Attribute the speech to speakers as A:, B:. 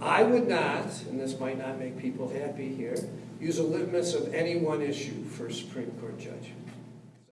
A: I would not, and this might not make people happy here, use a litmus of any one issue for a Supreme Court judge.